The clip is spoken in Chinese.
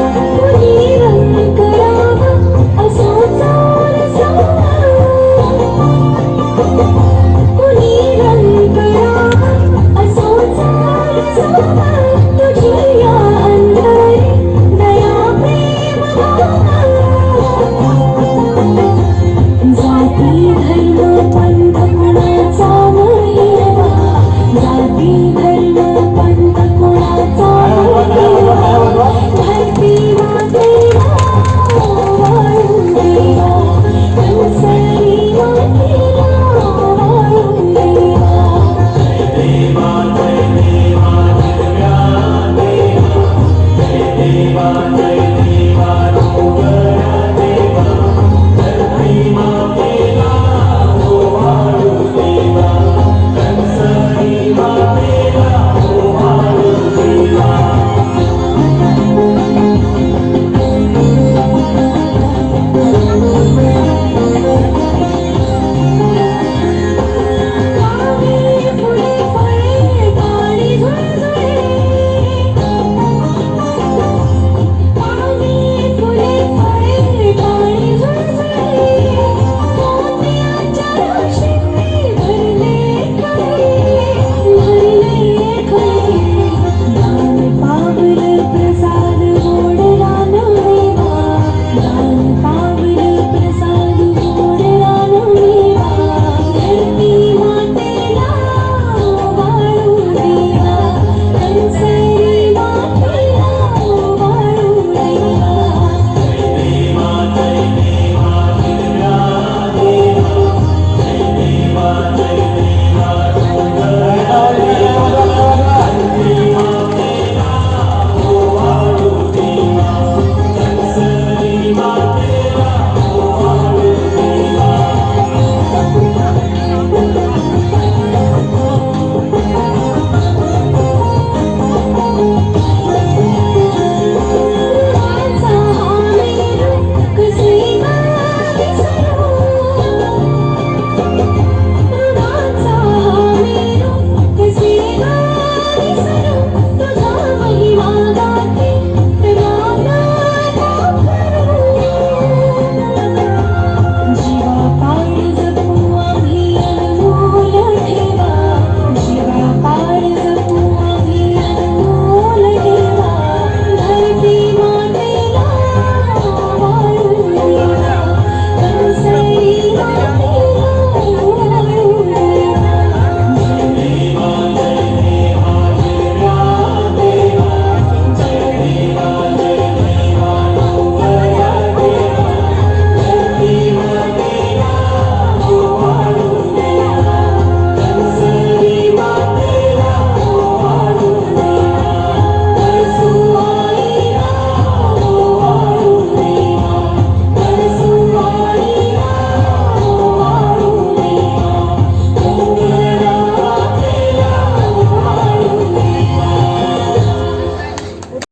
我 Amen.